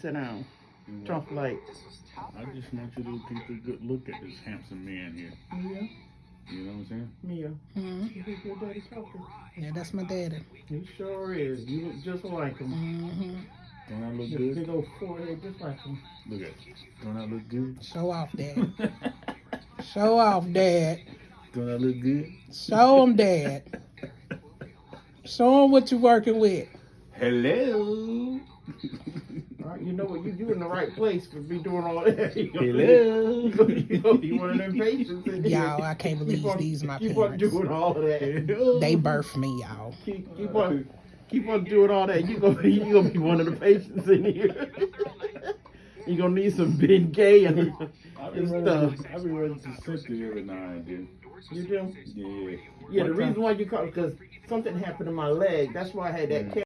Sit down. Trump like, I just want you to take a good look at this handsome man here. Yeah. You know what I'm saying? Mia, hmm you think your daddy talking? Yeah, that's my daddy. He sure is. You look just like him. Mm-hmm. Don't I look Your good? big old forehead just like him. Look at Don't I look good? Show off, dad. Show off, dad. Don't I look good? Show 'em, dad. Show 'em what you're working with. Hello. All right, you know what? You you in the right place to be doing all that. You gonna- Hello. You gonna, you gonna be one of them patients in here. Y'all, I can't believe Keep on- these my Keep on parents. doing all that. They birthed me, y'all. Keep, keep on keep on doing all that. You gonna be you gonna be one of the patients in here. you gonna need some Bengay and, I and stuff. I be running to Cynthia every now and then. You do? Yeah. Yeah, the time- reason why you called because something happened to my leg. That's why I had that. Mm.